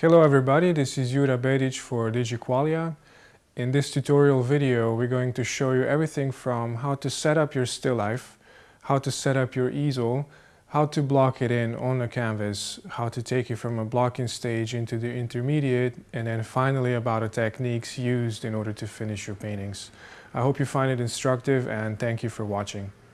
Hello everybody, this is Jura Bedic for DigiQualia. In this tutorial video we're going to show you everything from how to set up your still life, how to set up your easel, how to block it in on a canvas, how to take it from a blocking stage into the intermediate, and then finally about the techniques used in order to finish your paintings. I hope you find it instructive and thank you for watching.